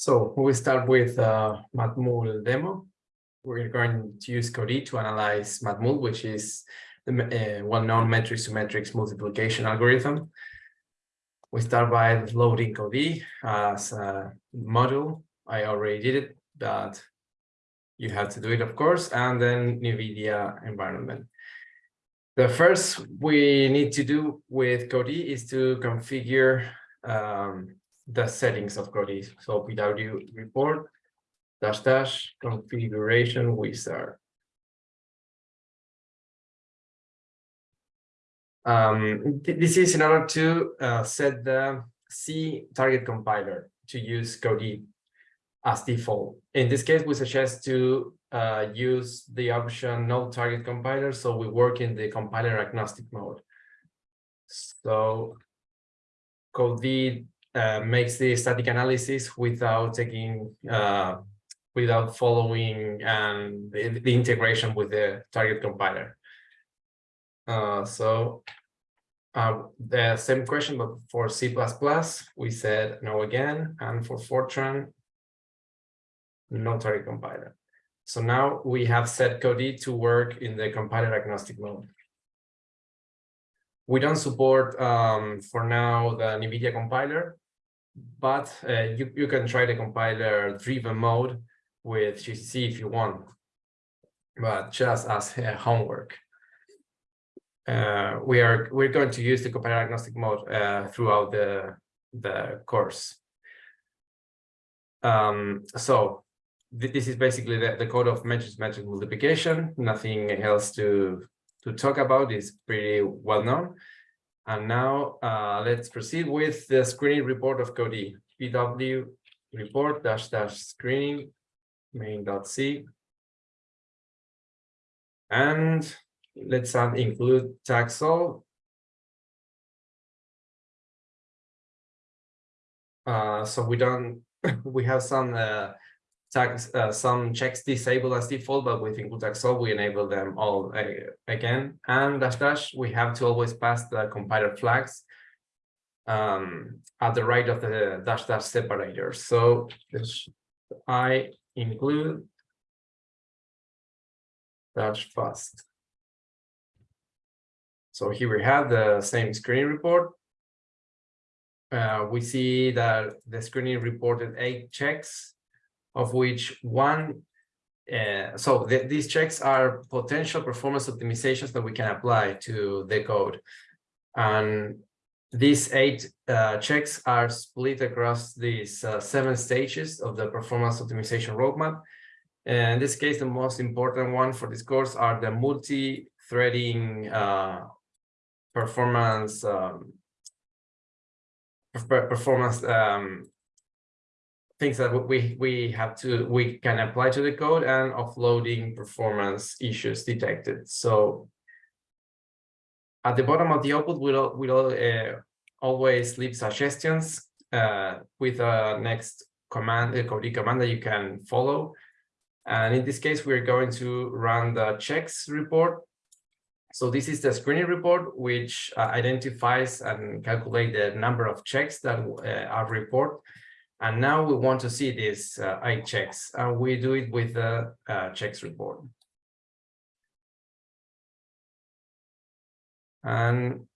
So we start with uh, Matmul demo. We're going to use Codee to analyze Matmul, which is the uh, well-known matrix to matrix multiplication algorithm. We start by loading Codee as a module. I already did it, but you have to do it, of course, and then NVIDIA environment. The first we need to do with Codee is to configure um, the settings of Codee. So PW report dash dash configuration wizard. Um, th this is in order to uh, set the C target compiler to use Codee as default. In this case, we suggest to uh, use the option no target compiler, so we work in the compiler agnostic mode. So Codee uh, makes the static analysis without taking uh, without following and the, the, integration with the target compiler. Uh, so uh, the same question, but for C++, we said no again, and for Fortran, no target compiler. So now we have set Codee to work in the compiler agnostic mode. We don't support um, for now the NVIDIA compiler, but uh, you, you can try the compiler driven mode with GCC if you want, but just as uh, homework. Uh, we are we're going to use the compiler agnostic mode uh, throughout the the course. Um, so th this is basically the, the code of matrix matrix multiplication. Nothing else to to talk about. is pretty well known. And now uh, let's proceed with the screening report of Codee. PW report dash dash screening main.c. And let's add include tags all. Uh, so we don't, we have some uh, tags, uh, some checks disabled as default, but with include tags all, we enable them all uh, again. And dash dash, we have to always pass the compiler flags um, at the right of the dash dash separator. So I include dash fast. So here we have the same screen report. Uh, we see that the screening reported eight checks of which one uh, so th these checks are potential performance optimizations that we can apply to the code. And these eight uh, checks are split across these uh, seven stages of the performance optimization roadmap. And in this case, the most important one for this course are the multi-threading uh, performance um, performance um, things that we we have to we can apply to the code and offloading performance issues detected. So at the bottom of the output we'll we'll uh, always leave suggestions uh, with a next command a code command that you can follow. And in this case we're going to run the checks report. So this is the screening report which uh, identifies and calculate the number of checks that uh, are reported and now we want to see these uh, eight checks, and we do it with the uh, checks report. And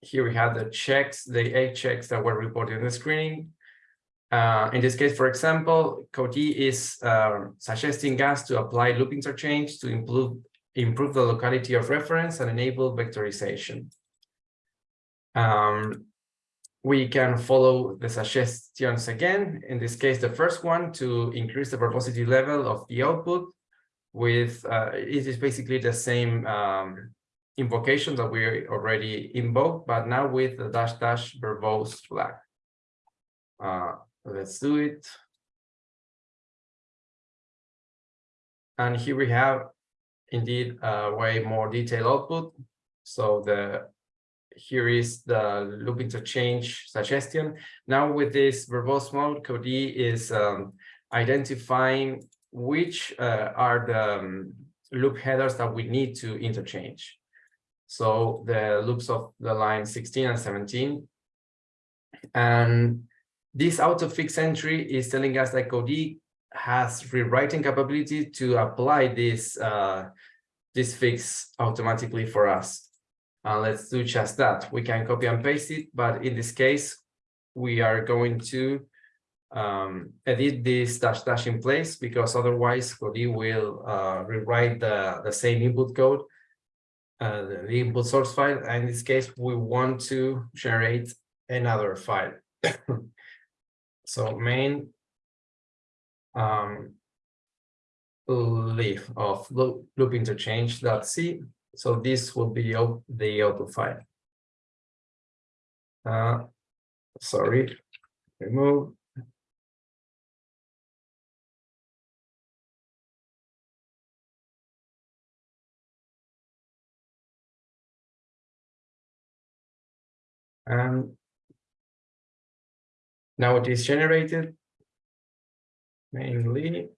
here we have the checks, the eight checks that were reported in the screening. Uh, in this case, for example, Codee is uh, suggesting us to apply loop interchange to improve, improve the locality of reference and enable vectorization. Um, we can follow the suggestions again. In this case, the first one to increase the verbosity level of the output with uh, it is basically the same um, invocation that we already invoked, but now with the dash dash verbose flag. Uh, let's do it. And here we have indeed a way more detailed output. So the here is the loop interchange suggestion. Now with this verbose mode, Codee is um, identifying which uh, are the um, loop headers that we need to interchange. So the loops of the line 16 and 17. And This auto fix entry is telling us that Codee has rewriting capability to apply this uh, this fix automatically for us. Uh, let's do just that. We can copy and paste it, but in this case, we are going to um, edit this dash dash in place because otherwise Codee will uh, rewrite the, the same input code, uh, the input source file. And in this case, we want to generate another file. so main um, leaf of loop, loop interchange.c. So this will be the output file. Uh, sorry, remove. And now it is generated mainly,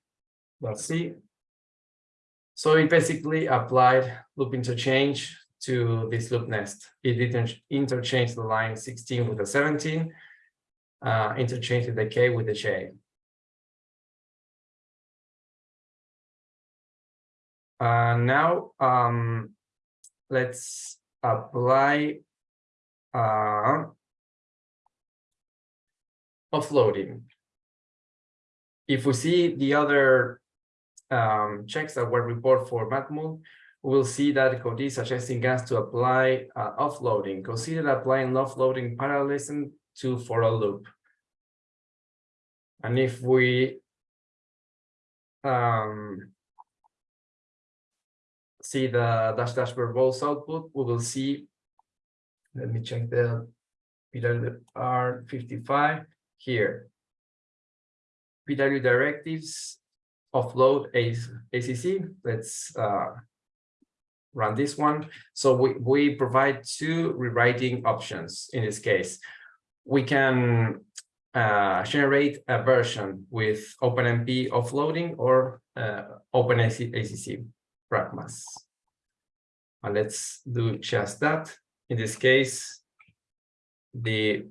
let's see. So it basically applied loop interchange to this loop nest. It didn't interchange the line 16 with the 17, uh, interchange the K with the J. Uh, now, um, let's apply uh, offloading. If we see the other um, checks that were reported for Matmul, we'll see that code is suggesting us to apply uh, offloading. Consider applying offloading parallelism to for a loop. And if we um, see the dash dash verbose output, we will see, let me check the PWR55 here. PW directives offload ACC. Let's uh, run this one. So we, we provide two rewriting options in this case. We can uh, generate a version with OpenMP offloading or uh, OpenACC pragmas. And let's do just that. In this case, the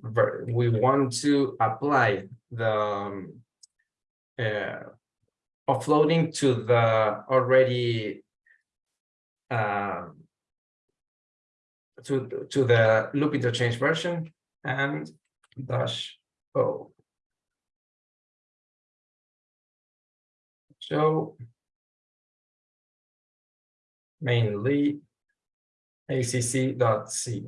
we want to apply the um, uh, offloading to the already uh, to to the loop interchange version and dash o. So mainly acc.c.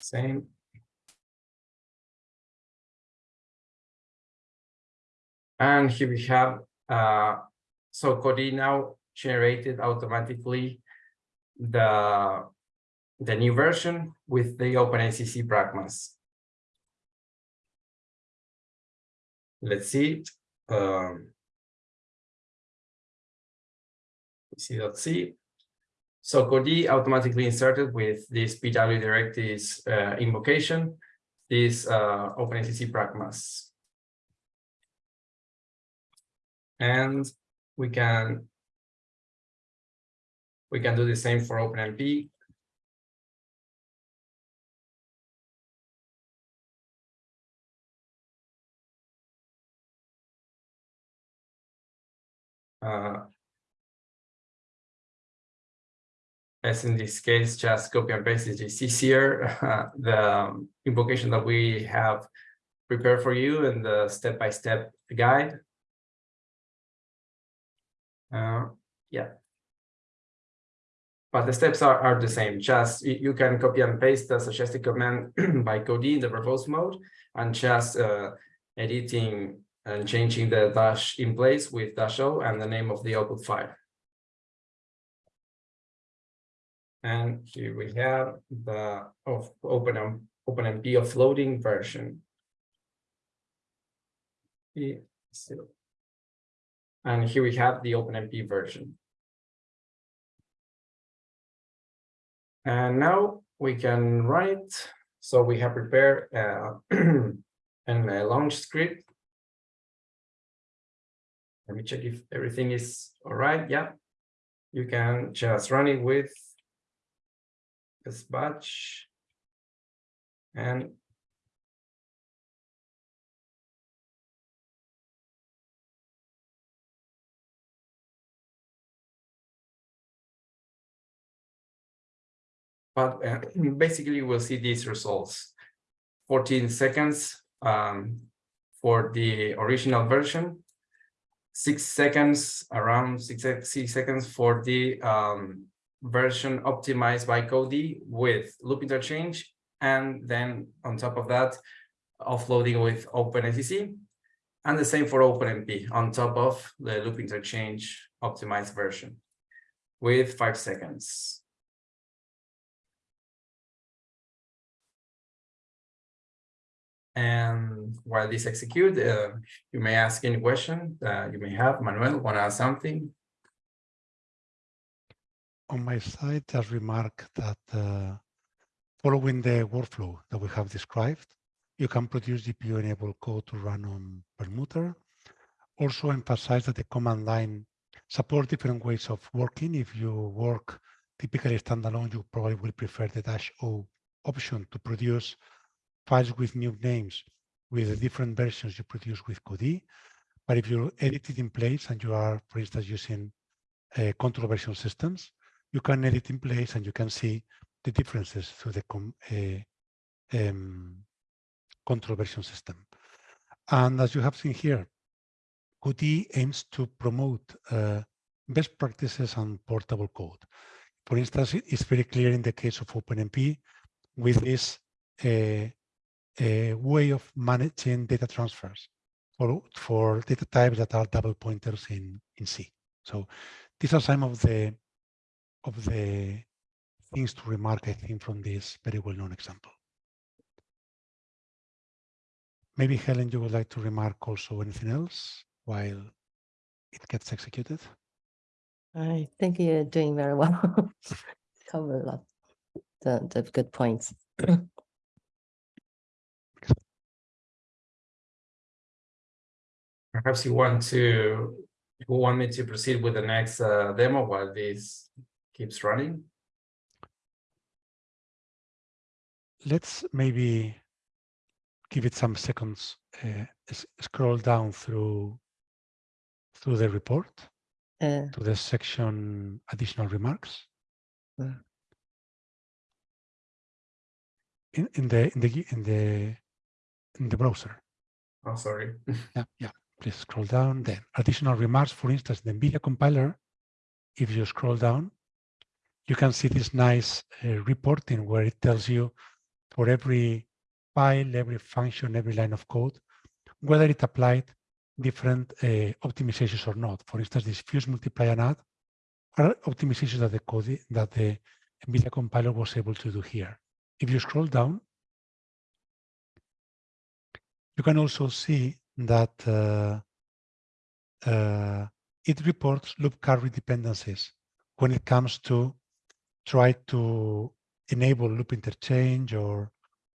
Same And here we have, uh, so Codee now generated automatically the, the new version with the OpenACC pragmas. Let's see it. Um, C.C. So Codee automatically inserted with this PW directives uh, invocation, this uh, OpenACC pragmas and we can we can do the same for OpenMP. Uh, as in this case, just copy and paste is easier. The invocation that we have prepared for you and the step-by-step -step guide uh, yeah. But the steps are, are the same. Just you can copy and paste the suggested command by Codee in the verbose mode and just uh, editing and changing the dash in place with dash o and the name of the output file. And here we have the of open OpenMP offloading version. Yeah, so and here we have the OpenMP version. And now we can run it. So we have prepared uh, and a launch script. Let me check if everything is all right. Yeah, you can just run it with this batch. And but uh, basically we'll see these results. 14 seconds um, for the original version. Six seconds around six, six seconds for the um, version optimized by Codee with loop interchange. And then on top of that offloading with OpenACC. And the same for OpenMP on top of the loop interchange optimized version with five seconds And while this execute, uh, you may ask any question uh, you may have. Manuel, want to ask something? On my side, just remark that uh, following the workflow that we have described, you can produce GPU-enabled code to run on Perlmutter. Also emphasize that the command line support different ways of working. If you work typically standalone, you probably will prefer the dash O option to produce files with new names with the different versions you produce with Codee. But if you edit it in place and you are, for instance, using uh, control version systems, you can edit in place and you can see the differences through the uh, um, control version system. And as you have seen here, Codee aims to promote uh, best practices and portable code. For instance, it's very clear in the case of OpenMP with this uh, a way of managing data transfers for, for data types that are double pointers in, in C. So these are some of the of the things to remark, I think, from this very well-known example. Maybe, Helen, you would like to remark also anything else while it gets executed? I think you're doing very well. Cover a lot the, the good points. Perhaps you want to, you want me to proceed with the next uh, demo while this keeps running? Let's maybe give it some seconds, uh, scroll down through through the report Uh, to the section additional remarks. Mm. In, in the in the in the in the browser. Oh, sorry. Yeah, yeah. Please scroll down. Then additional remarks, for instance, the NVIDIA compiler, if you scroll down, you can see this nice uh, reporting where it tells you for every file, every function, every line of code, whether it applied different uh, optimizations or not. For instance, this fuse multiply and add are optimizations that the code that the NVIDIA compiler was able to do here. If you scroll down, you can also see that uh, uh, it reports loop carry dependencies when it comes to try to enable loop interchange or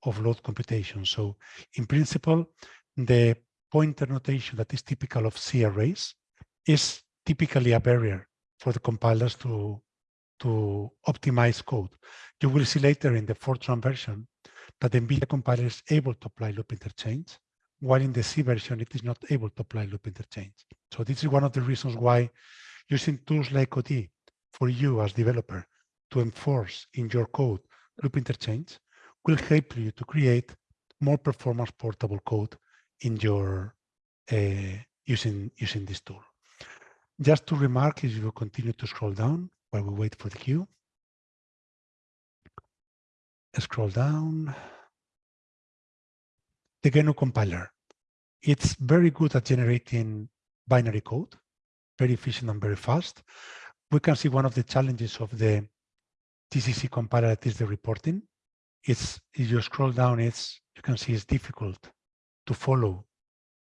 offload computation. So in principle, the pointer notation that is typical of C arrays is typically a barrier for the compilers to, to optimize code. You will see later in the Fortran version that the NVIDIA compiler is able to apply loop interchange, while in the C version, it is not able to apply loop interchange. So this is one of the reasons why using tools like Codee for you as developer to enforce in your code loop interchange will help you to create more performance portable code in your uh, using using this tool. Just to remark, if you continue to scroll down while we wait for the queue, scroll down the GNU compiler. It's very good at generating binary code, very efficient and very fast. We can see one of the challenges of the GCC compiler that is the reporting. It's if you scroll down, it's you can see it's difficult to follow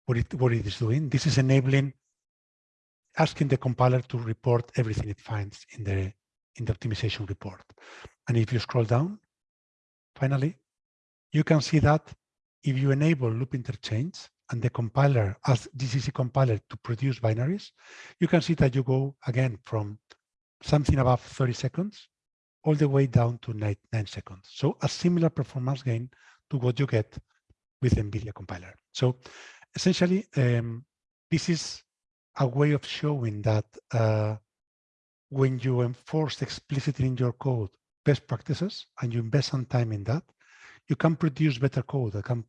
what it what it is doing. This is enabling asking the compiler to report everything it finds in the in the optimization report. And if you scroll down, finally, you can see that if you enable loop interchange and the compiler as GCC compiler to produce binaries, you can see that you go again from something above 30 seconds all the way down to nine, nine seconds. So a similar performance gain to what you get with NVIDIA compiler. So essentially, um, this is a way of showing that uh, when you enforce explicitly in your code best practices and you invest some time in that, you can produce better code that can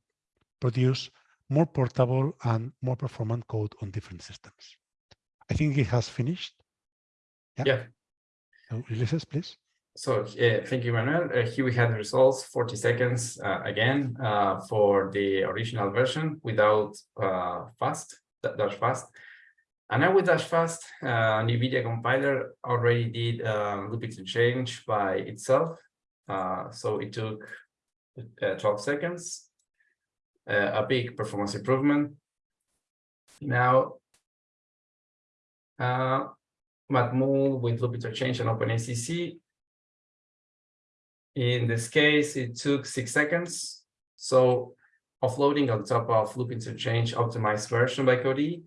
produce more portable and more performant code on different systems. I think it has finished. Yeah. Yeah. So Ulysses, please. So uh, thank you, Manuel. Uh, here we have the results, 40 seconds uh, again uh, for the original version without uh, fast, dash fast. And now with dash fast, uh, NVIDIA compiler already did uh, loop interchange by itself. Uh, so it took uh, 12 seconds, uh, a big performance improvement. Now, uh, Matmul with loop interchange and OpenACC in this case, it took six seconds. So offloading on top of loop interchange optimized version by Codee.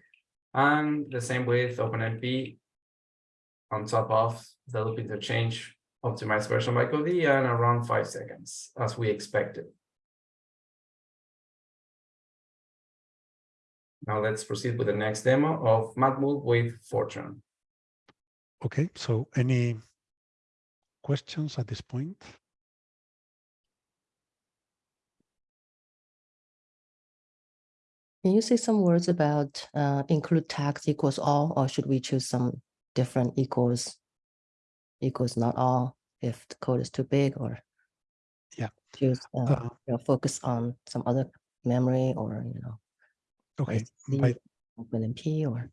And the same with OpenMP on top of the loop interchange optimized version by Codee and around five seconds as we expected. Now let's proceed with the next demo of Matmul with Fortran. Okay, so any questions at this point? Can you say some words about uh, include tags equals all, or should we choose some different equals? Equals not all if the code is too big or? Yeah. Choose, uh, Uh, you know, focus on some other memory or, you know, okay, by, OpenMP or?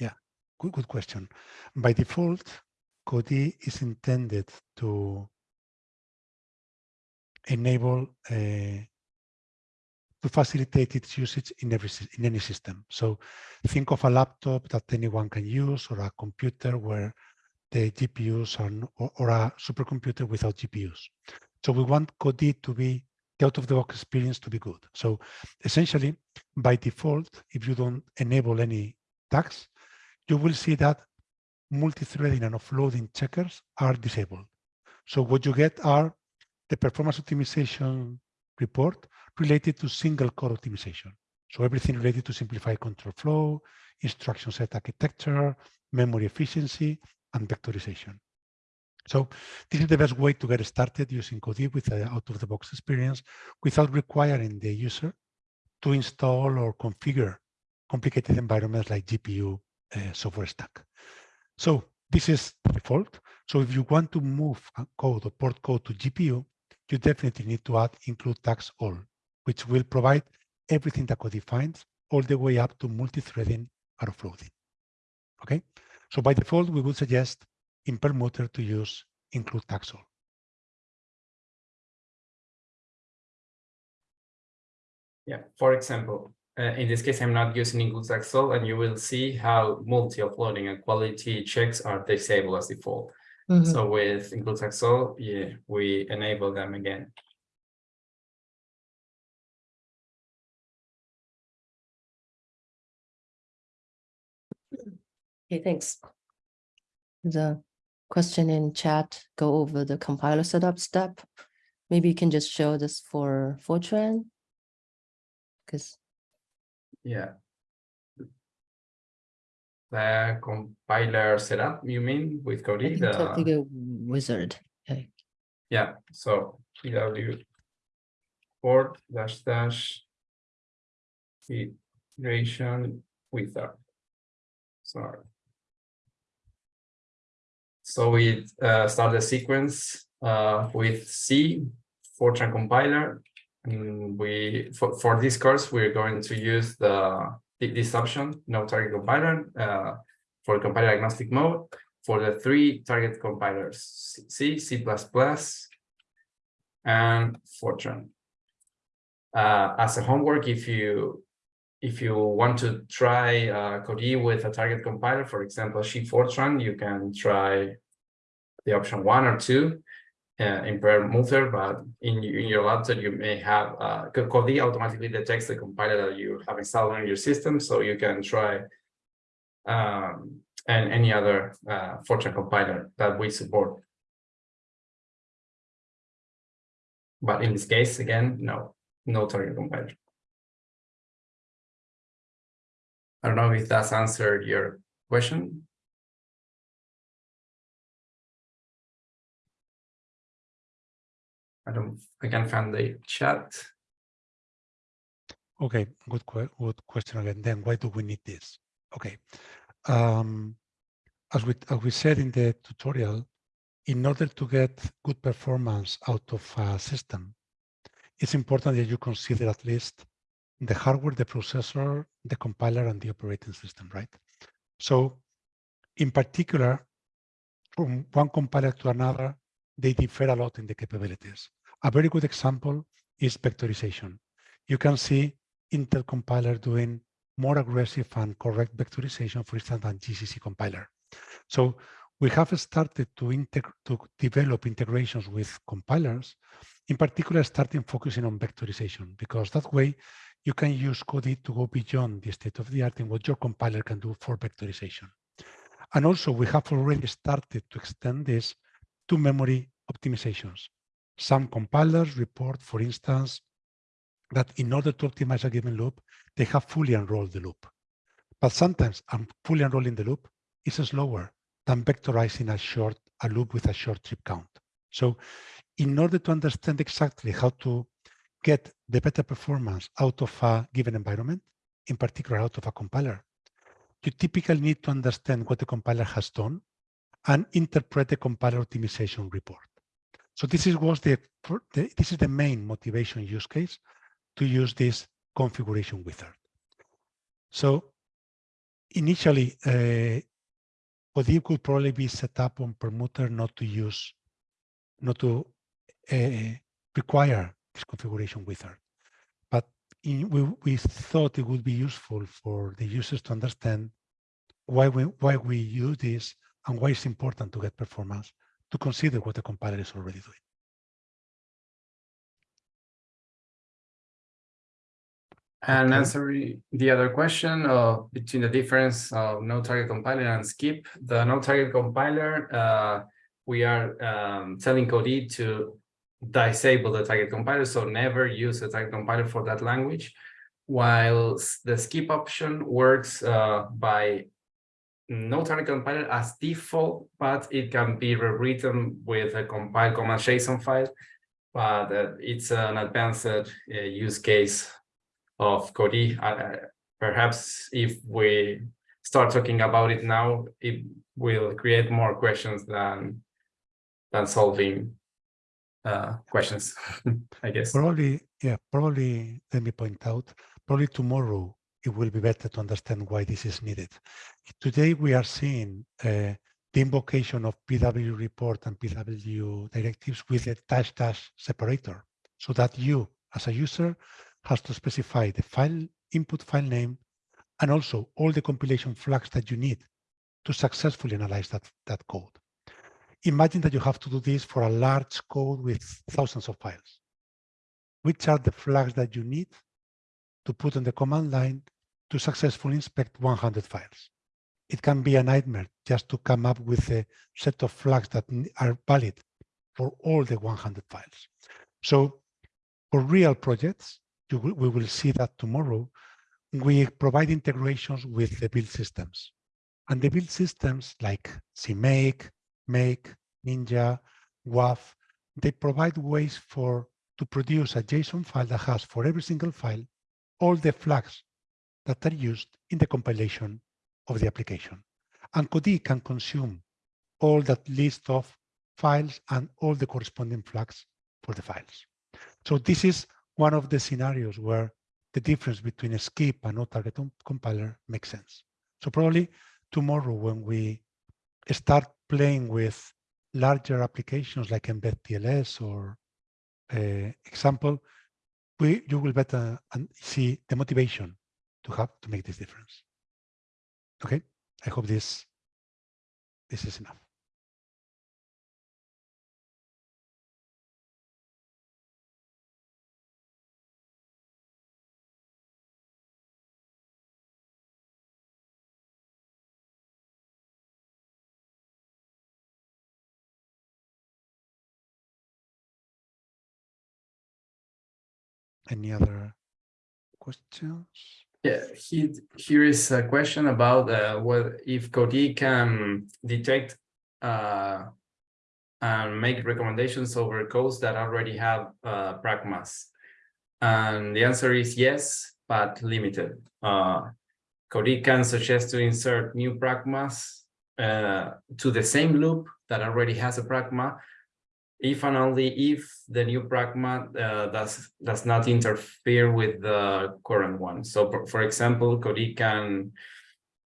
yeah good, good question. By default, Codee is intended to enable uh, to facilitate its usage in every in any system. So think of a laptop that anyone can use or a computer where the GPUs or, or a supercomputer without GPUs. So we want Codee to be the out-of-the-box experience to be good. So essentially, by default, if you don't enable any tags, you will see that multi-threading and offloading checkers are disabled. So what you get are the performance optimization report related to single core optimization. So everything related to simplified control flow, instruction set architecture, memory efficiency, and vectorization. So this is the best way to get started using Codee with the out-of-the-box experience without requiring the user to install or configure complicated environments like GPU uh, software stack. So this is default. So if you want to move code or port code to GPU, you definitely need to add include tags all, which will provide everything that code defines all the way up to multi-threading or offloading. Okay, so by default, we would suggest in Perlmutter to use include tags all. Yeah, for example, uh, in this case, I'm not using include Excel, and you will see how multi-uploading and quality checks are disabled as default. Mhm. So with include Excel, yeah, we enable them again. Okay, thanks. The question in chat, go over the compiler setup step. Maybe you can just show this for Fortran. Because, Yeah. The compiler setup, you mean, with Codee? The, wizard. Okay. yeah, so PW port dash dash iteration wizard. Sorry. So we uh, start the sequence uh, with C, Fortran compiler. And we, for, for this course, we're going to use the this option, no target compiler, uh, for compiler agnostic mode for the three target compilers, C, C++, and Fortran. Uh, as a homework, if you if you want to try uh, Codee with a target compiler, for example, Sheet Fortran, you can try the option one or two uh, in Perlmutter, but in, in your laptop, you may have uh, Codee automatically detects the compiler that you have installed on your system, so you can try um, and any other uh, Fortran compiler that we support. But in this case, again, no. no target compiler. I don't know if that's answered your question. I don't, I can find the chat. Okay, good, good question again. Then why do we need this? Okay. Um, as we, as we said in the tutorial, in order to get good performance out of a system, it's important that you consider at least the hardware, the processor, the compiler, and the operating system, right? So in particular, from one compiler to another, they differ a lot in the capabilities. A very good example is vectorization. You can see Intel compiler doing more aggressive and correct vectorization, for instance, than GCC compiler. So we have started to, to develop integrations with compilers, in particular, starting focusing on vectorization, because that way you can use Codee to go beyond the state of the art in what your compiler can do for vectorization. And also we have already started to extend this to memory optimizations. Some compilers report, for instance, that in order to optimize a given loop, they have fully unrolled the loop. But sometimes fully unrolling the loop is slower than vectorizing a short a loop with a short trip count. So in order to understand exactly how to get the better performance out of a given environment, in particular out of a compiler, you typically need to understand what the compiler has done and interpret the compiler optimization report. So this is was the, the this is the main motivation use case to use this configuration wizard. So initially, uh, could probably be set up on Perlmutter not to use, not to uh, require this configuration wizard. But in, we, we thought it would be useful for the users to understand why we, why we use this and why it's important to get performance to consider what the compiler is already doing. And answering the other question uh, between the difference of no target compiler and skip, the no target compiler, uh, we are um, telling Codee to disable the target compiler, so never use the target compiler for that language. While the skip option works uh, by no target compiler as default, but it can be rewritten with a compile command JSON file. But uh, it's an advanced uh, use case of Codee. Uh, perhaps if we start talking about it now, it will create more questions than than solving uh, questions, I guess. Probably, yeah, probably, let me point out, probably tomorrow it will be better to understand why this is needed. Today we are seeing uh, the invocation of PW report and PW directives with a dash dash separator so that you as a user has to specify the file input file name and also all the compilation flags that you need to successfully analyze that, that code. Imagine that you have to do this for a large code with thousands of files. Which are the flags that you need to put on the command line to successfully inspect 100 files? It can be a nightmare just to come up with a set of flags that are valid for all the 100 files. So for real projects, will, we will see that tomorrow, we provide integrations with the build systems. And the build systems like CMake, Make, Ninja, WAF, they provide ways for to produce a JSON file that has for every single file all the flags that are used in the compilation of the application. And Codee can consume all that list of files and all the corresponding flags for the files. So this is one of the scenarios where the difference between a skip and no target compiler makes sense. So probably tomorrow when we start playing with larger applications like Mbed TLS or uh, example, we you will better uh, see the motivation to have to make this difference. Okay, I hope this this is enough. Any other questions? Yeah, he, here is a question about uh, what if Codee can detect uh, and make recommendations over codes that already have uh, pragmas. And the answer is yes, but limited. Uh, Codee can suggest to insert new pragmas uh, to the same loop that already has a pragma, if and only if the new pragma uh, does does not interfere with the current one. So, for, for example, Codee can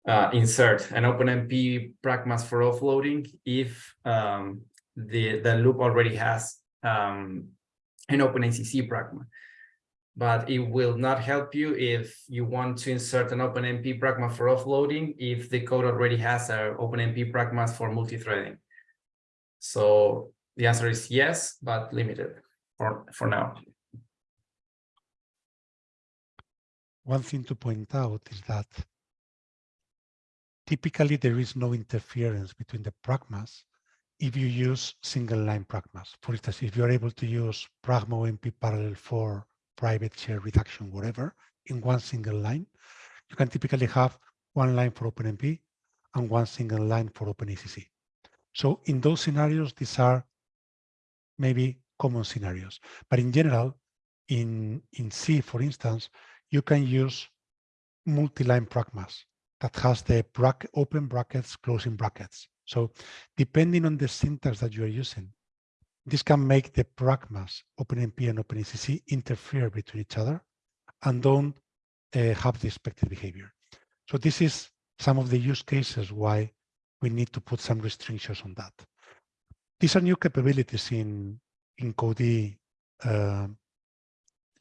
uh, insert an OpenMP pragmas for offloading if um, the the loop already has um, an OpenACC pragma. But it will not help you if you want to insert an OpenMP pragma for offloading if the code already has an OpenMP pragmas for multi-threading. So the answer is yes, but limited for, for now. One thing to point out is that typically there is no interference between the pragmas if you use single line pragmas. For instance, if you're able to use pragma OMP parallel for private share reduction, whatever, in one single line, you can typically have one line for OpenMP and one single line for OpenACC. So in those scenarios, these are maybe common scenarios. But in general, in, in C, for instance, you can use multi-line pragmas that has the bracket, open brackets, closing brackets. So depending on the syntax that you are using, this can make the pragmas, OpenMP and OpenACC interfere between each other and don't uh, have the expected behavior. So this is some of the use cases why we need to put some restrictions on that. These are new capabilities in, in Codee uh,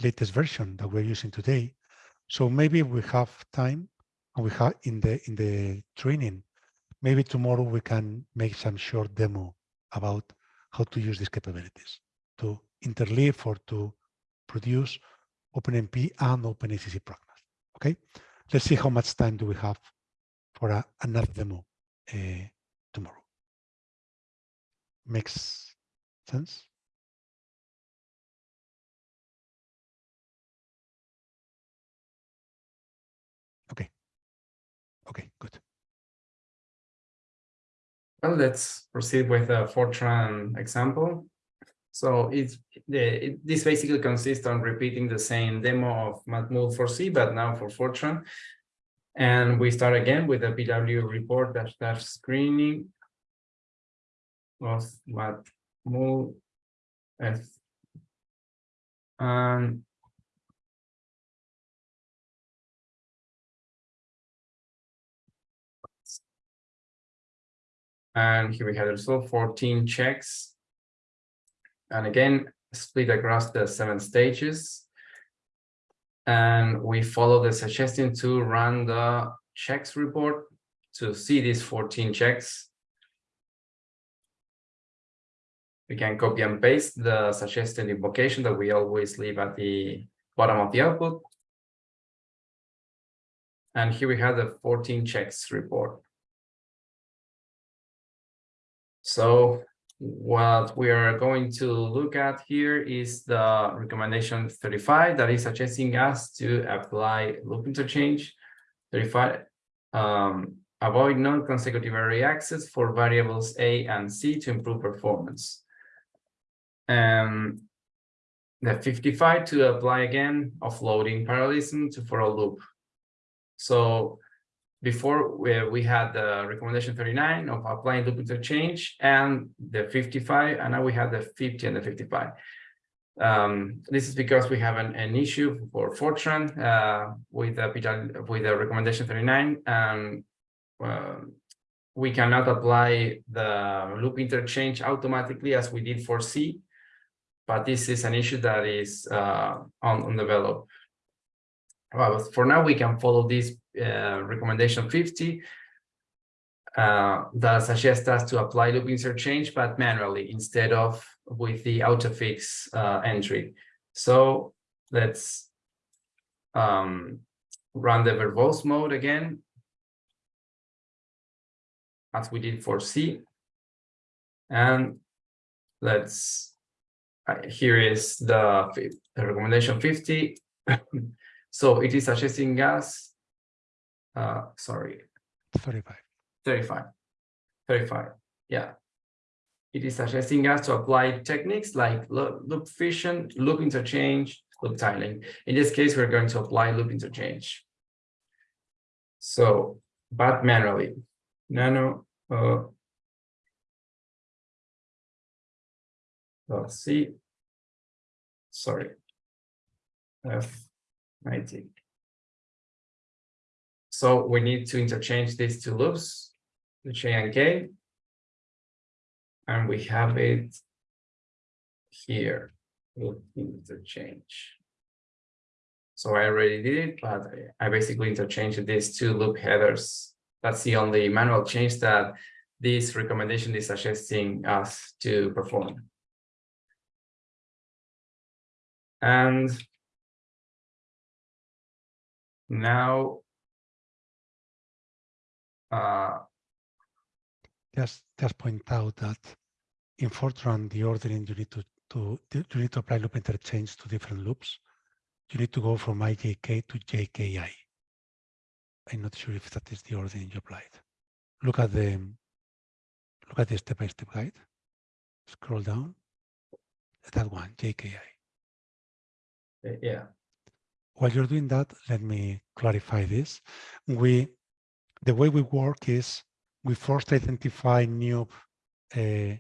latest version that we're using today. So maybe we have time and we have in the in the training, maybe tomorrow we can make some short demo about how to use these capabilities to interleave or to produce OpenMP and OpenACC pragmas. Okay, let's see how much time do we have for a, another demo uh. Makes sense? Okay. Okay, good. Well, let's proceed with a Fortran example. So it's the it, this basically consists on repeating the same demo of Matmul for C, but now for Fortran. And we start again with the PW report dash dash screening of Matmul F. And And here we have also 14 checks. And again, split across the seven stages. And we follow the suggestion to run the checks report to see these 14 checks. We can copy and paste the suggested invocation that we always leave at the bottom of the output. And here we have the 14 checks report. So what we are going to look at here is the recommendation 35 that is suggesting us to apply loop interchange 35 um, avoid non-consecutive array access for variables a and c to improve performance and the 55 to apply again offloading parallelism to for a loop. So before we, we had the recommendation 39 of applying loop interchange and the 55 and now we have the 50 and the 55 um, this is because we have an, an issue for Fortran uh, with the with the recommendation 39 and uh, we cannot apply the loop interchange automatically as we did for C but this is an issue that is uh, on, on develop well, for now we can follow this uh, recommendation 50 uh, that suggests us to apply loop insert change, but manually instead of with the autofix uh, entry. So let's um, run the verbose mode again, as we did for C. And let's here is the, the recommendation fifty. So it is suggesting us, uh, sorry, 35. 35. 35, yeah. It is suggesting us to apply techniques like loop, loop fission, loop interchange, loop tiling. In this case, we're going to apply loop interchange. So, but manually, nano, uh. Let's see. Sorry. F ninety. So we need to interchange these two loops, the J and K. And we have it here, loop interchange. So I already did it, but I basically interchanged these two loop headers. That's the only manual change that this recommendation is suggesting us to perform. And now uh, Just, just point out that in Fortran, the ordering you need to, to, you need to apply loop interchange to different loops. You need to go from IJK to JKI. I'm not sure if that is the ordering you applied. Look at the, look at the step-by-step guide. Scroll down. That one, JKI. Yeah, While you're doing that, let me clarify this. We, the way we work is we first identify new uh,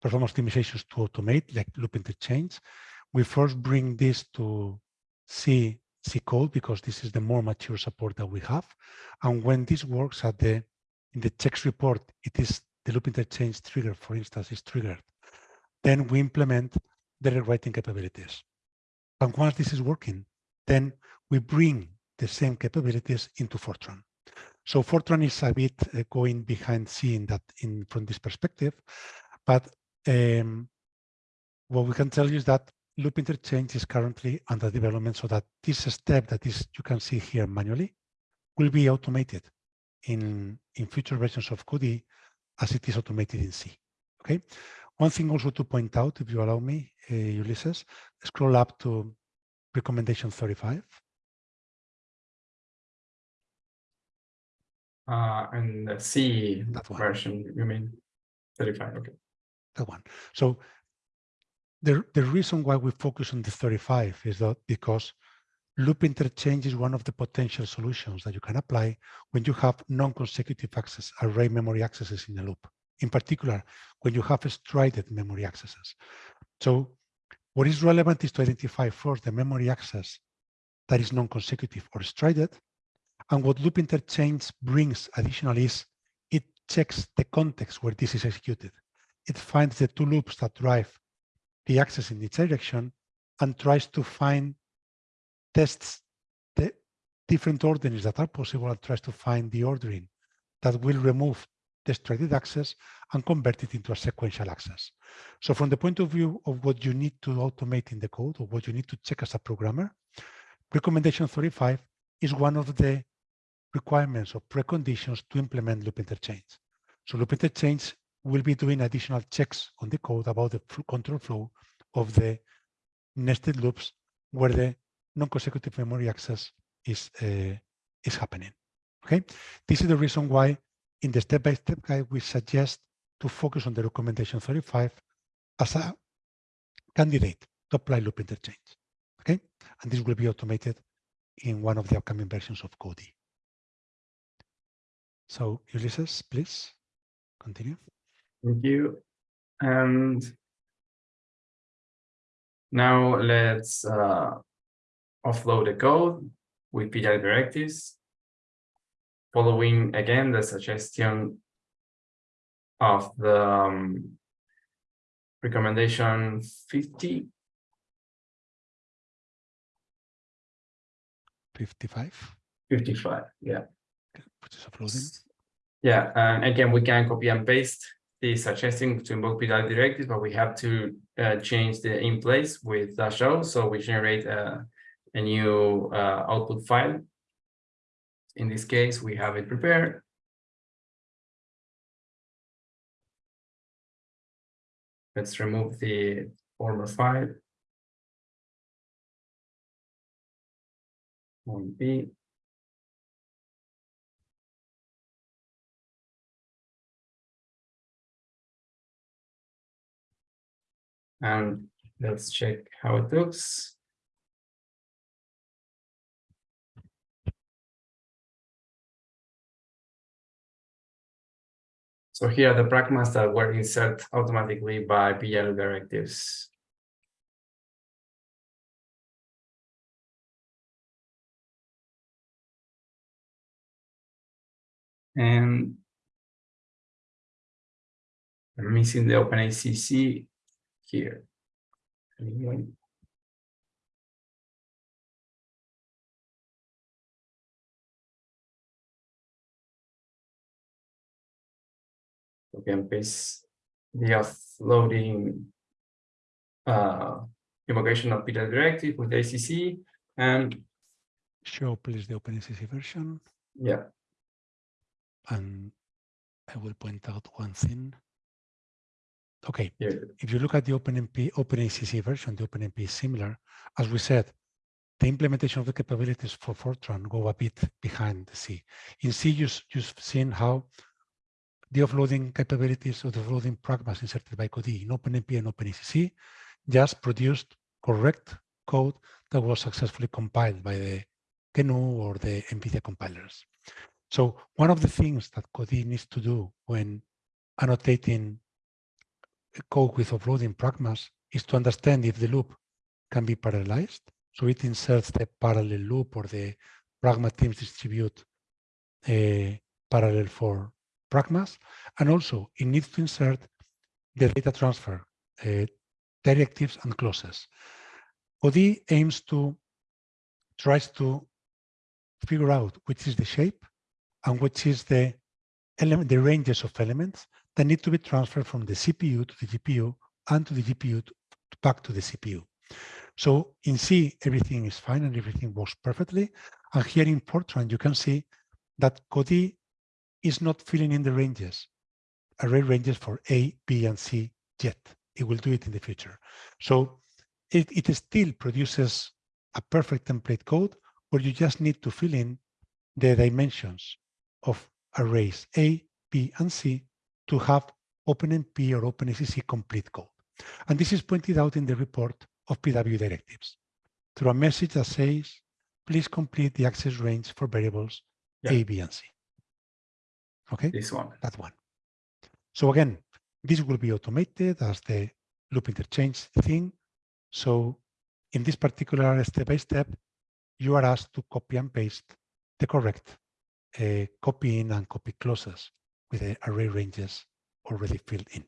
performance optimizations to automate, like loop interchange. We first bring this to C, C code because this is the more mature support that we have. And when this works at the in the checks report, it is the loop interchange trigger, for instance, is triggered. Then we implement the rewriting capabilities. And once this is working, then we bring the same capabilities into Fortran. So Fortran is a bit uh, going behind in that in from this perspective, but um, what we can tell you is that loop interchange is currently under development so that this step that is you can see here manually will be automated in in future versions of Codee as it is automated in C. Okay. One thing also to point out, if you allow me, uh, Ulysses, scroll up to recommendation 35. uh, and the C That one. version, you mean? Thirty-five, okay. that one. So the, the reason why we focus on the 35 is that because loop interchange is one of the potential solutions that you can apply when you have non-consecutive access, array memory accesses in a loop. In particular, when you have strided memory accesses. So what is relevant is to identify first the memory access that is non-consecutive or strided. And what loop interchange brings additionally is it checks the context where this is executed it finds the two loops that drive the access in each direction and tries to find tests the different orderings that are possible and tries to find the ordering that will remove strided access and convert it into a sequential access. So from the point of view of what you need to automate in the code or what you need to check as a programmer, recommendation 35 is one of the requirements or preconditions to implement loop interchange. So loop interchange will be doing additional checks on the code about the control flow of the nested loops where the non-consecutive memory access is, uh, is happening. Okay, this is the reason why in the step-by-step guide, we suggest to focus on the recommendation 35 as a candidate to apply loop interchange. Okay, and this will be automated in one of the upcoming versions of Codee. So Ulysses, please continue. Thank you. And now let's uh, offload the code with PW directives. Following again the suggestion of the um, recommendation 50 55, 55 yeah which is uploading. Yeah, and again, we can copy and paste the suggesting to invoke PW directives, but we have to uh, change the in place with dash O. So we generate a, a new uh, output file. In this case, we have it prepared. Let's remove the former file. One B. And let's check how it looks. So here are the pragmas that were inserted automatically by PW directives. And I'm missing the OpenACC here. Anyway. Okay, and paste the offloading uh, invocation of PW directive with ACC and Show please the OpenACC version. yeah, And I will point out one thing. Okay, here, if you look at the OpenMP, OpenACC version, the OpenMP is similar. As we said, the implementation of the capabilities for Fortran go a bit behind the C. In C, you, you've seen how the offloading capabilities of the offloading pragmas inserted by Codee in OpenMP and OpenACC just produced correct code that was successfully compiled by the GNU or the NVIDIA compilers. So one of the things that Codee needs to do when annotating code with offloading pragmas is to understand if the loop can be parallelized. So it inserts the parallel loop or the pragma teams distribute a parallel for pragmas. And also it needs to insert the data transfer uh, directives and clauses. Codee aims to, tries to figure out which is the shape and which is the element, the ranges of elements that need to be transferred from the CPU to the GPU and to the GPU to, back to the CPU. So in C, everything is fine and everything works perfectly. And here in Fortran, you can see that Codee is not filling in the ranges, array ranges for A, B, and C yet. It will do it in the future. So it, it still produces a perfect template code where you just need to fill in the dimensions of arrays A, B, and C to have OpenMP or OpenACC complete code. And this is pointed out in the report of PW directives through a message that says, please complete the access range for variables Yeah. A, B, and C. Okay, this one. that one. So again, this will be automated as the loop interchange thing. So in this particular step-by-step, you are asked to copy and paste the correct uh, copy in and copy clauses with the array ranges already filled in.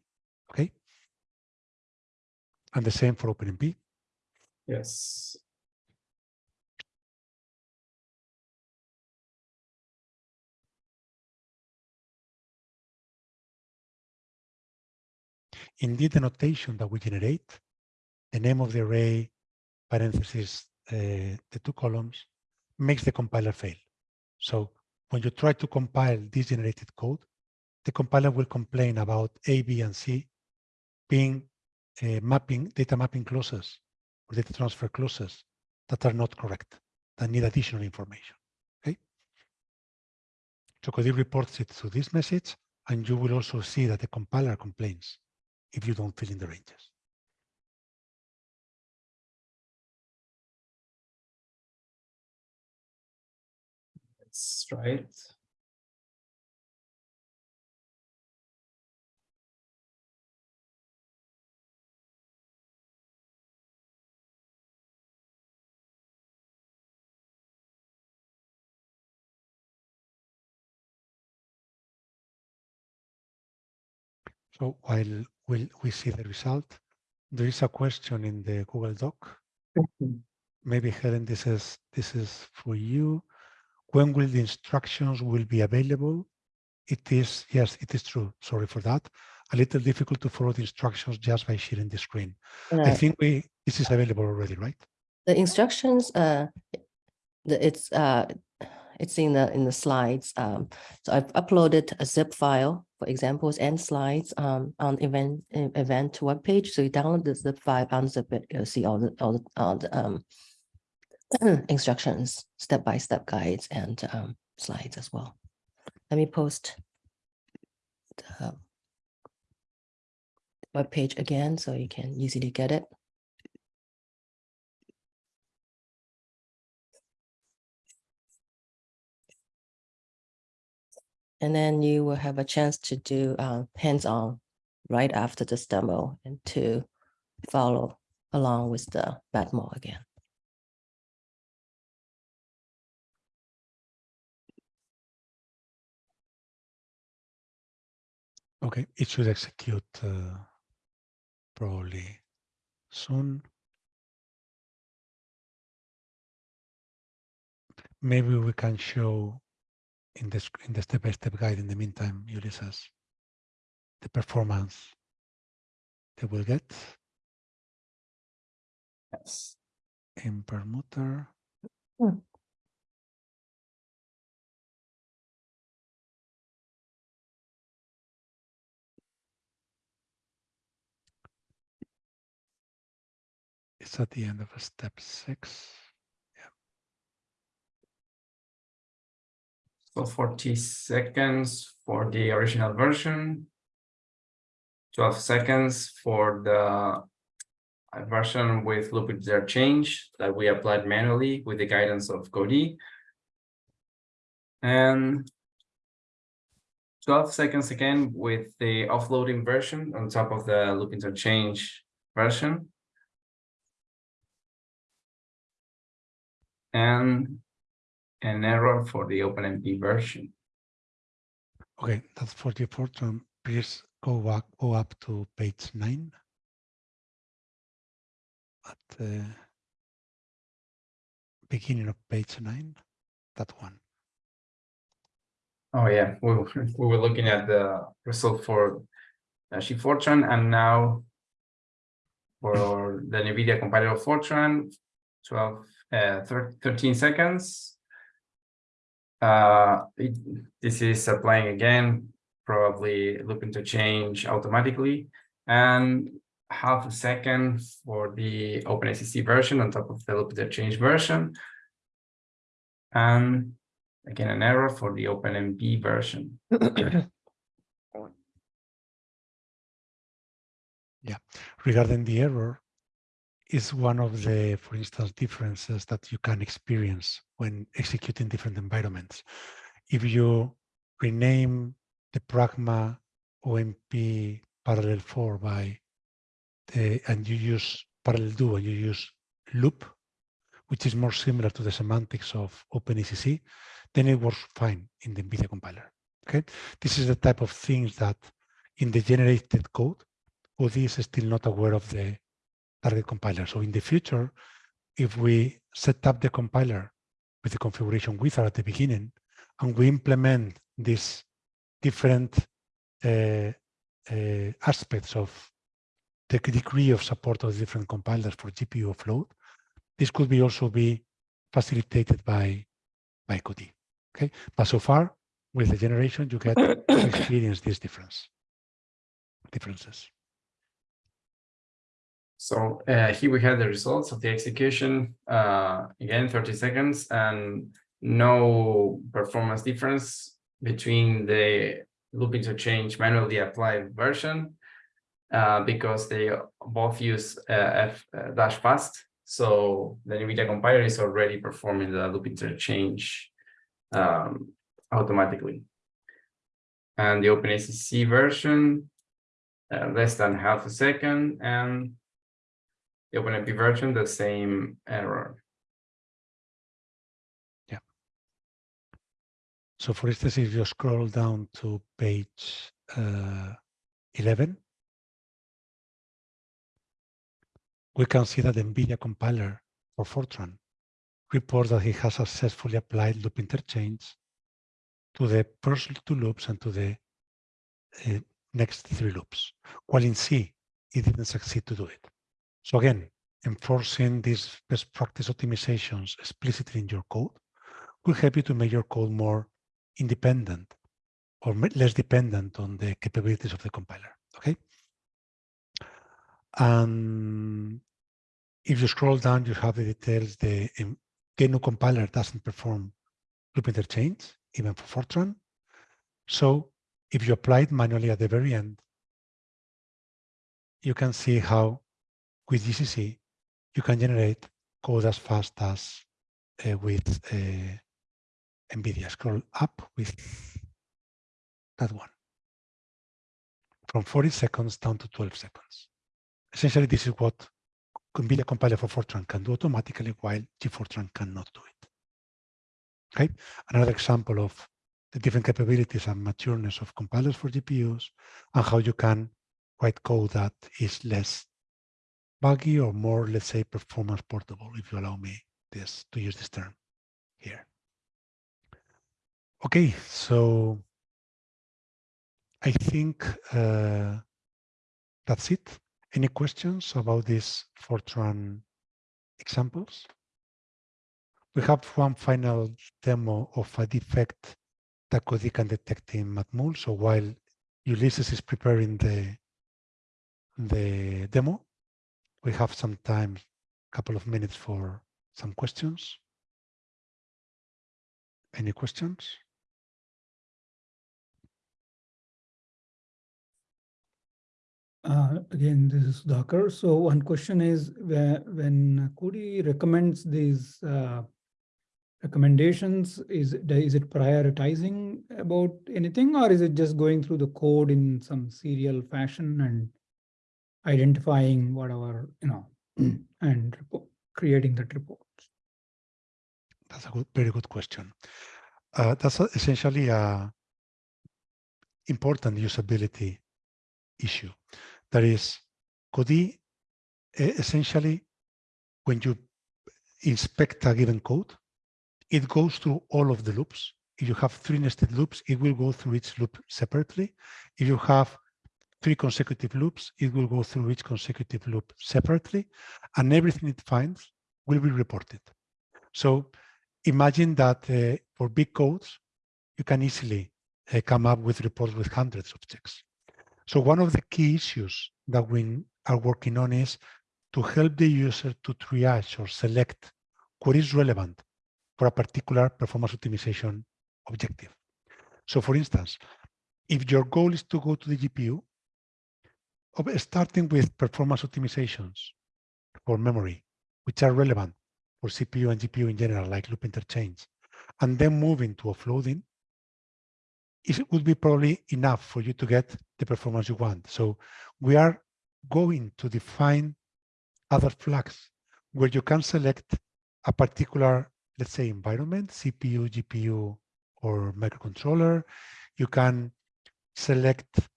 Okay. And the same for OpenMP. Yes. Indeed, the notation that we generate, the name of the array, parentheses, uh, the two columns, makes the compiler fail. So when you try to compile this generated code, the compiler will complain about A, B, and C being uh, mapping data mapping clauses or data transfer clauses that are not correct, that need additional information. Okay. So Codee reports it through this message, and you will also see that the compiler complains if you don't fill in the ranges. Let's try. So while we'll, we see the result, there is a question in the Google Doc. Maybe Helen, this is this is for you. When will the instructions will be available? It is, yes, it is true. Sorry for that. A little difficult to follow the instructions just by sharing the screen. I Uh, think we this is available already, right? The instructions, uh, it's, uh, it's in the, in the slides. Um, so I've uploaded a zip file for examples and slides um, on event event web page. So you download the zip file, unzip it, you'll see all the all the, all the um, instructions, step by step guides, and um, slides as well. Let me post the web page again so you can easily get it. And then you will have a chance to do uh, hands-on right after this demo and to follow along with the Matmul again. Okay, it should execute uh, probably soon. Maybe we can show in the sc- in the step-by-step guide in the meantime, Ulysses, the performance they will get Yes. in Perlmutter. Hmm. It's at the end of step six. So 40 seconds for the original version. 12 seconds for the version with loop interchange that we applied manually with the guidance of Codee. And 12 seconds again with the offloading version on top of the loop interchange version. And an error for the OpenMP version. Okay, that's 44. So please go back, go up to page nine. At the beginning of page nine, that one. Oh, yeah, we, were- we were looking at the result for uh, GFortran and now for the NVIDIA compiler of Fortran, 12, uh, 13 seconds. Uh, it- this is applying again, probably loop interchange automatically and half a second for the OpenACC version on top of the loop change version. And again, an error for the OpenMP version. Yeah, regarding the error is one of the, for instance, differences that you can experience when executing different environments. If you rename the Pragma OMP parallel 4 by the, and you use parallel do and you use loop, which is more similar to the semantics of OpenACC, then it works fine in the NVIDIA compiler. Okay, this is the type of things that in the generated code, Codee is still not aware of the target compiler. So in the future, if we set up the compiler with the configuration wizard at the beginning, and we implement these different uh, uh, aspects of the degree of support of different compilers for GPU offload, this could be also be facilitated by by Codee. Okay, but so far with the generation, you get to experience this difference differences. So uh, here we have the results of the execution, uh, again, 30 seconds and no performance difference between the loop interchange manually applied version uh, because they both use uh, F uh, dash fast. So the NVIDIA compiler is already performing the loop interchange um, automatically. And the OpenACC version, uh, less than half a second and the OpenMP version, the same error. Yeah. So for instance, if you scroll down to page uh, 11, we can see that the NVIDIA compiler for Fortran reports that he has successfully applied loop interchange to the first two loops and to the uh, next three loops, while in C, it didn't succeed to do it. So again, enforcing these best practice optimizations explicitly in your code will help you to make your code more independent or less dependent on the capabilities of the compiler. Okay. And if you scroll down, you have the details. The GNU compiler doesn't perform loop interchange, even for Fortran. So if you apply it manually at the very end, you can see how with GCC, you can generate code as fast as uh, with uh, NVIDIA. Scroll up with that one. From 40 seconds down to 12 seconds. Essentially, this is what NVIDIA compiler for Fortran can do automatically while GFortran cannot do it. Okay, another example of the different capabilities and matureness of compilers for GPUs and how you can write code that is less buggy or more, let's say, performance portable, if you allow me this to use this term here. Okay, so I think uh, that's it. Any questions about these Fortran examples? We have one final demo of a defect that Codee can detect in Matmul. So while Ulysses is preparing the, the demo, we have some time, a couple of minutes for some questions. Any questions? Uh, again, this is Dhakar. So one question is when Codee recommends these uh, recommendations, is, is it prioritizing about anything or is it just going through the code in some serial fashion and identifying whatever, you know, and creating that report? That's a good, very good question. Uh, that's essentially a important usability issue. That is, Codee e- essentially, when you inspect a given code, it goes through all of the loops. If you have three nested loops, it will go through each loop separately. If you have three consecutive loops, it will go through each consecutive loop separately, and everything it finds will be reported. So imagine that uh, for big codes, you can easily uh, come up with reports with hundreds of checks. So one of the key issues that we are working on is to help the user to triage or select what is relevant for a particular performance optimization objective. So for instance, if your goal is to go to the GPU, of- starting with performance optimizations for memory, which are relevant for CPU and GPU in general, like loop interchange, and then moving to offloading, it would be probably enough for you to get the performance you want. So we are going to define other flags where you can select a particular, let's say, environment, CPU, GPU, or microcontroller. You can select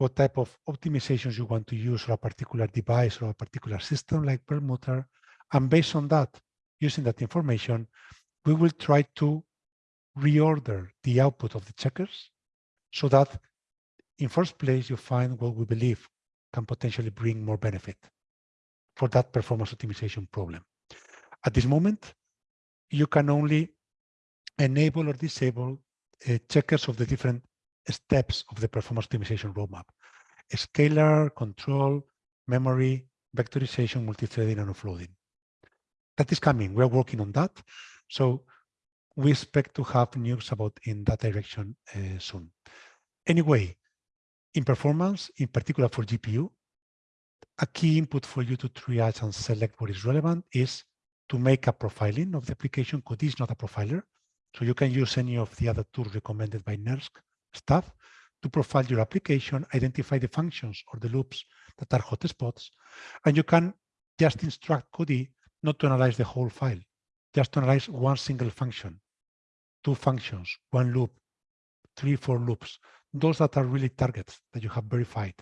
what type of optimizations you want to use for a particular device or a particular system like Perlmutter. And based on that, using that information, we will try to reorder the output of the checkers so that in first place you find what we believe can potentially bring more benefit for that performance optimization problem. At this moment, you can only enable or disable uh, checkers of the different steps of the performance optimization roadmap. Scalar, control, memory, vectorization, multi-threading, and offloading. That is coming. We're working on that. So we expect to have news about in that direction uh, soon. Anyway, in performance, in particular for GPU, a key input for you to triage and select what is relevant is to make a profiling of the application. Codee is not a profiler, so you can use any of the other tools recommended by NERSC staff to profile your application, identify the functions or the loops that are hotspots, and you can just instruct Codee not to analyze the whole file, just to analyze one single function, two functions, one loop, three, four loops, those that are really targets that you have verified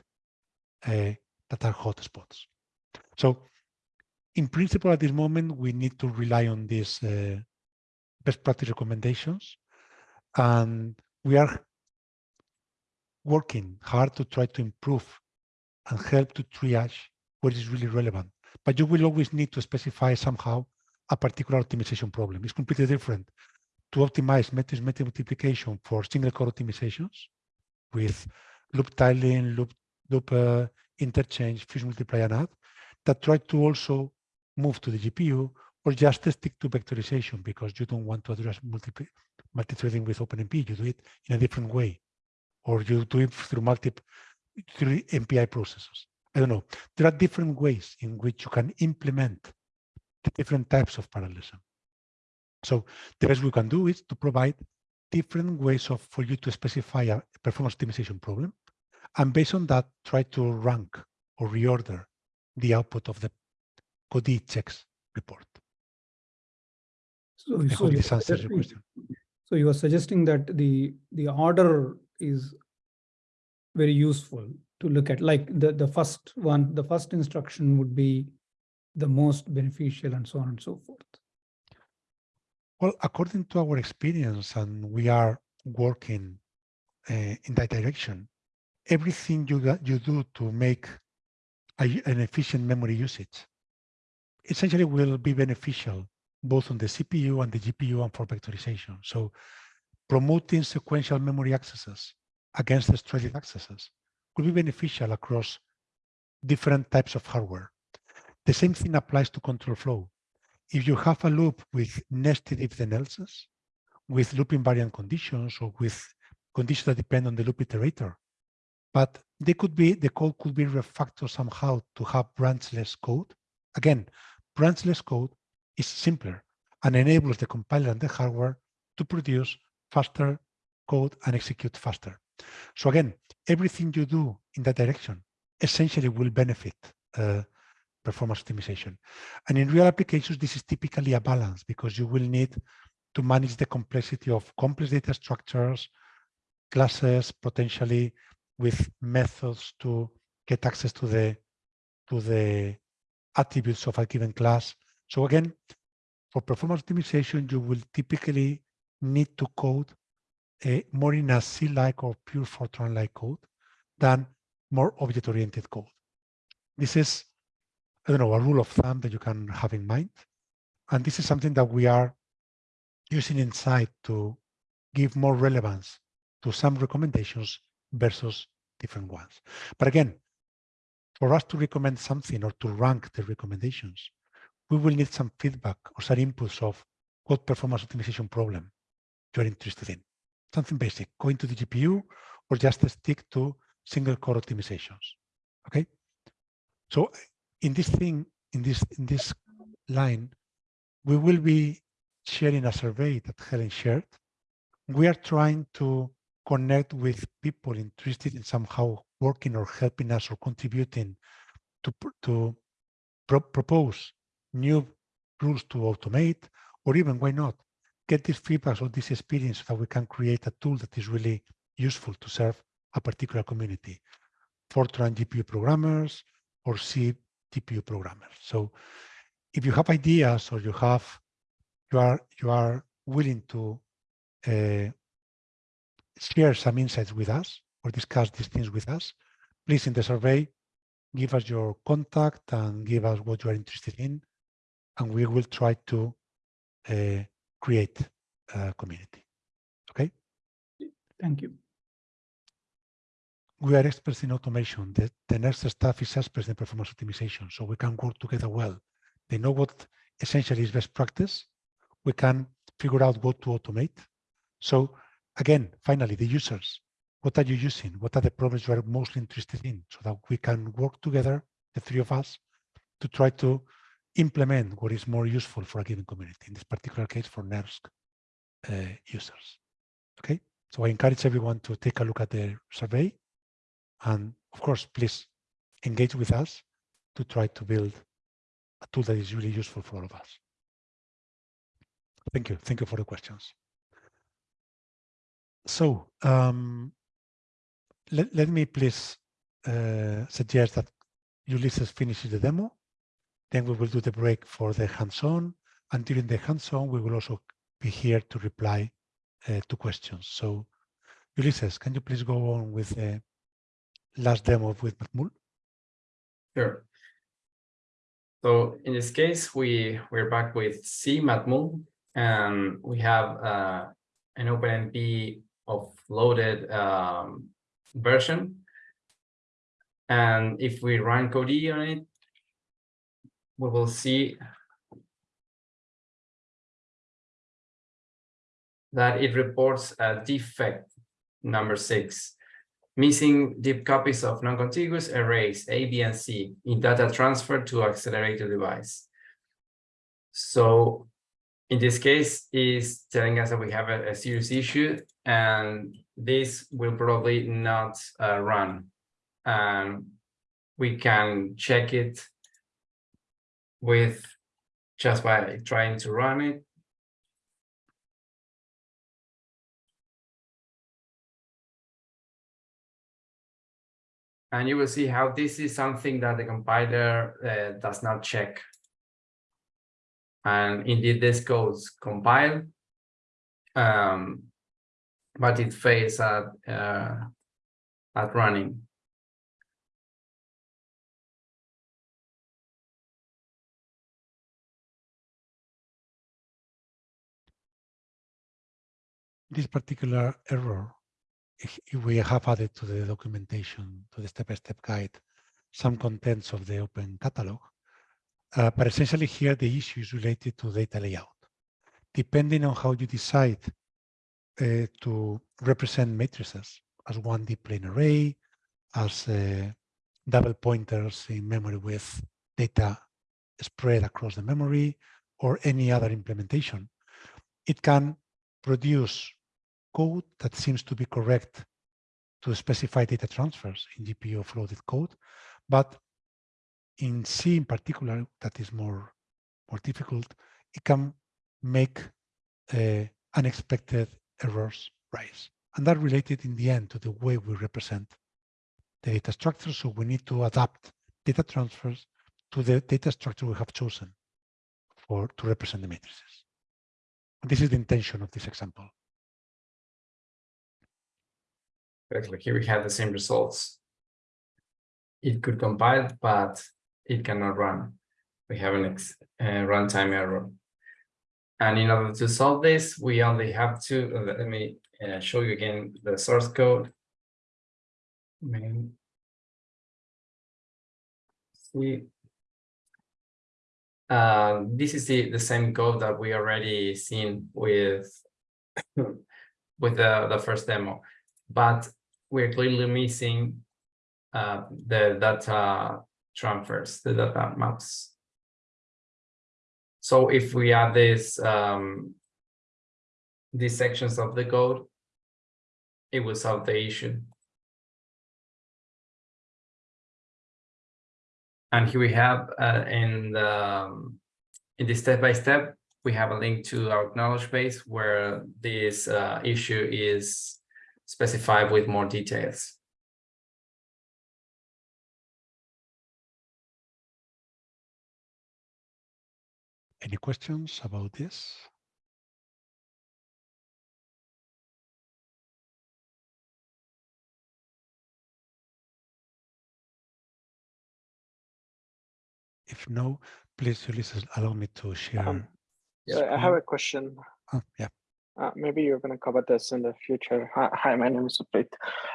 uh, that are hotspots. So in principle, at this moment, we need to rely on these uh, best practice recommendations. And we are working hard to try to improve and help to triage what is really relevant. But you will always need to specify somehow a particular optimization problem. It's completely different to optimize matrix multiplication for single core optimizations with loop tiling, loop, loop uh, interchange, fuse multiply and add that try to also move to the GPU or just stick to vectorization because you don't want to address multi multi-threading with OpenMP. You do it in a different way, or you do it through multiple through MPI processors. I don't know. There are different ways in which you can implement the different types of parallelism. So the best we can do is to provide different ways of for you to specify a performance optimization problem, and based on that, try to rank or reorder the output of the Codee checks report. So, so you're this answers your suggesting- question. So you are suggesting that the, the order is very useful to look at, like the, the first one, the first instruction would be the most beneficial and so on and so forth. Well, according to our experience, and we are working uh, in that direction, everything you you do to make a, an efficient memory usage essentially will be beneficial both on the CPU and the GPU and for vectorization. So promoting sequential memory accesses against strided accesses could be beneficial across different types of hardware. The same thing applies to control flow if you have a loop with nested if then else's, with loop invariant conditions or with conditions that depend on the loop iterator, but they could be, the code could be refactored somehow to have branchless code. Again, branchless code is simpler and enables the compiler and the hardware to produce faster code and execute faster. So again, everything you do in that direction essentially will benefit uh, performance optimization. And in real applications, this is typically a balance because you will need to manage the complexity of complex data structures, classes, potentially with methods to get access to the to the attributes of a given class. So again, for performance optimization, you will typically need to code a, more in a C-like or pure Fortran-like code than more object-oriented code. This is I don't know, a rule of thumb that you can have in mind. And this is something that we are using inside to give more relevance to some recommendations versus different ones. But again, for us to recommend something or to rank the recommendations, we will need some feedback or some inputs of what performance optimization problem you're interested in. Something basic, going to the GPU or just stick to single core optimizations. Okay. So in this thing, in this in this line, we will be sharing a survey that Helen shared. We are trying to connect with people interested in somehow working or helping us or contributing to to pro propose new rules to automate, or even why not get this feedback or this experience so that we can create a tool that is really useful to serve a particular community. Fortran GPU programmers or C TPU programmers. So if you have ideas or you have, you are, you are willing to uh, share some insights with us or discuss these things with us, please in the survey, give us your contact and give us what you are interested in, and we will try to uh, create a community. Okay? Thank you. we are experts in automation. The, the NERSC staff is experts in performance optimization, so we can work together well. They know what essentially is best practice. We can figure out what to automate. So again, finally, the users, what are you using? What are the problems you are mostly interested in so that we can work together, the three of us, to try to implement what is more useful for a given community, in this particular case for NERSC uh, users. Okay, so I encourage everyone to take a look at the survey and of course, please engage with us to try to build a tool that is really useful for all of us. Thank you. Thank you for the questions. So um, let, let me please uh, suggest that Ulysses finishes the demo. Then we will do the break for the hands-on. And during the hands-on, we will also be here to reply uh, to questions. So Ulysses, can you please go on with the last demo with Matmul? Sure. So in this case, we we're back with C Matmul, and we have uh, an OpenMP of loaded um, version. And if we run Codee on it, we will see that it reports a defect number six, missing deep copies of non-contiguous arrays A, B, and C in data transfer to accelerator device. So in this case is telling us that we have a, a serious issue and this will probably not uh, run. And we can check it with just by trying to run it. And you will see how this is something that the compiler uh, does not check. And indeed, this goes compile, um, but it fails at uh, at running. This particular error, if if we have added to the documentation, to the step-by-step guide, some contents of the open catalog. Uh, but essentially here, the issue is related to data layout. Depending on how you decide uh, to represent matrices as 1D plane array, as uh, double pointers in memory with data spread across the memory, or any other implementation, it can produce code that seems to be correct to specify data transfers in GPU offloaded code, but in C in particular, that is more, more difficult, it can make uh, unexpected errors rise. And that related in the end to the way we represent the data structure. So we need to adapt data transfers to the data structure we have chosen for to represent the matrices. This is the intention of this example. Correctly, here we have the same results. It could compile, but it cannot run. We have an uh, runtime error. And in order to solve this, we only have to, uh, let me uh, show you again the source code. See. Uh, this is the, the same code that we already seen with, with the, the first demo, but we're clearly missing uh, the data transfers, the data maps. So if we add this, um, these sections of the code, it will solve the issue. And here we have uh, in the um, in the step by step, we have a link to our knowledge base where this uh, issue is specified with more details. Any questions about this? If no, please, Ulysses, allow me to share. Um, Yeah, I have a question. Oh, yeah, Uh, maybe you're going to cover this in the future. Hi, my name is Suprit.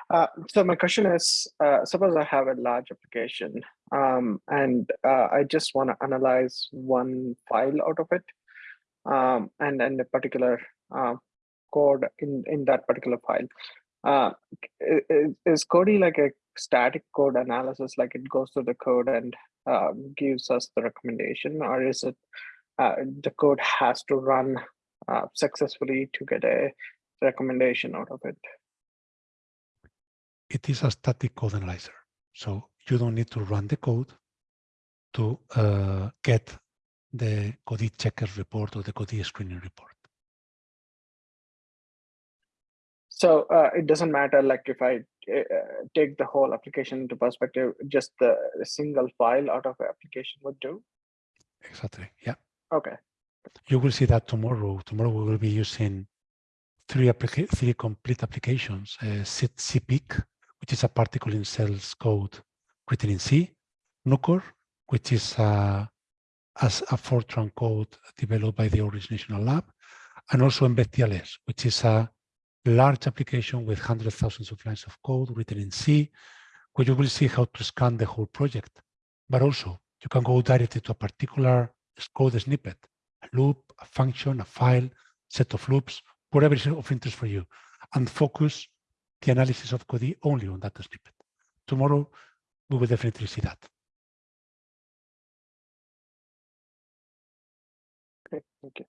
Uh, so my question is, uh, suppose I have a large application um, and uh, I just want to analyze one file out of it um, and then a particular uh, code in, in that particular file. Uh, is, is Codee like a static code analysis, like it goes through the code and uh, gives us the recommendation, or is it the code has to run uh, successfully to get a recommendation out of it. it is a static code analyzer. So you don't need to run the code to uh, get the Codee checkers report or the Codee screening report. So uh, it doesn't matter like if I uh, take the whole application into perspective, just the, the single file out of the application would do. Exactly. Yeah. Okay. You will see that tomorrow. Tomorrow we will be using three three complete applications. Uh, CPIC, which is a particle in cells code written in C. Nucor, which is a, as a Fortran code developed by the Oak Ridge National Lab, and also Mbed TLS, which is a large application with hundreds of thousands of lines of code written in C, where you will see how to scan the whole project. But also, you can go directly to a particular code snippet, a loop, a function, a file, set of loops, whatever is of interest for you, and focus the analysis of Codee only on that snippet. Tomorrow, we will definitely see that. Okay, thank you.